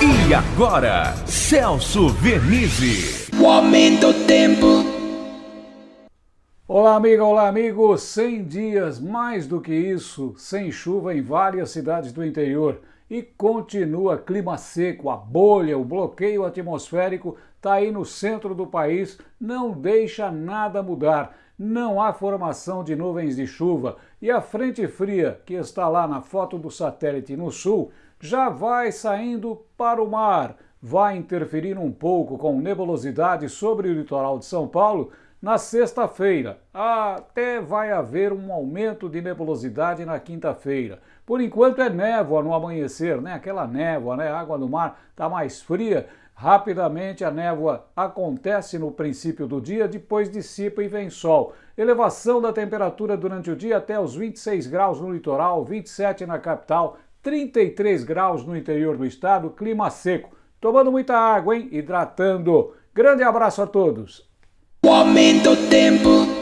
E agora, Celso Vernizzi. O aumento do tempo. Olá, amiga, olá, amigo. 100 dias, mais do que isso, sem chuva em várias cidades do interior. E continua clima seco, a bolha, o bloqueio atmosférico está aí no centro do país, não deixa nada mudar. Não há formação de nuvens de chuva e a frente fria, que está lá na foto do satélite no sul, já vai saindo para o mar. Vai interferir um pouco com nebulosidade sobre o litoral de São Paulo na sexta-feira. Até vai haver um aumento de nebulosidade na quinta-feira. Por enquanto é névoa no amanhecer, né? Aquela névoa, né? A água do mar está mais fria. Rapidamente a névoa acontece no princípio do dia, depois dissipa e vem sol. Elevação da temperatura durante o dia até os 26 graus no litoral, 27 na capital, 33 graus no interior do estado, clima seco. Tomando muita água, hein? Hidratando. Grande abraço a todos. O aumento tempo.